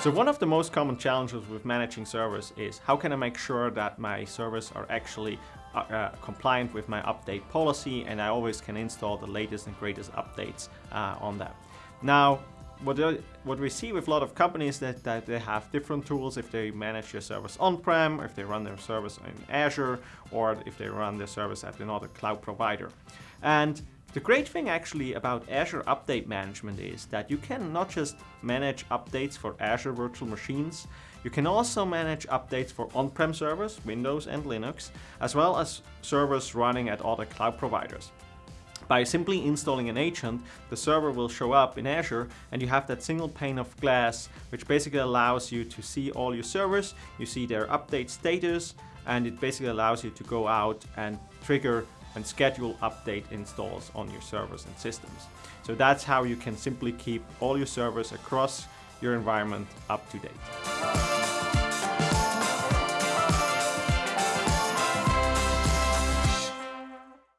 So one of the most common challenges with managing servers is how can I make sure that my servers are actually uh, uh, compliant with my update policy and I always can install the latest and greatest updates uh, on them. Now, what, what we see with a lot of companies that, that they have different tools if they manage their service on-prem, if they run their service in Azure, or if they run their service at another cloud provider. And the great thing actually about Azure Update Management is that you can not just manage updates for Azure virtual machines, you can also manage updates for on-prem servers, Windows and Linux, as well as servers running at other cloud providers. By simply installing an agent, the server will show up in Azure and you have that single pane of glass which basically allows you to see all your servers, you see their update status, and it basically allows you to go out and trigger and schedule update installs on your servers and systems. So that's how you can simply keep all your servers across your environment up to date.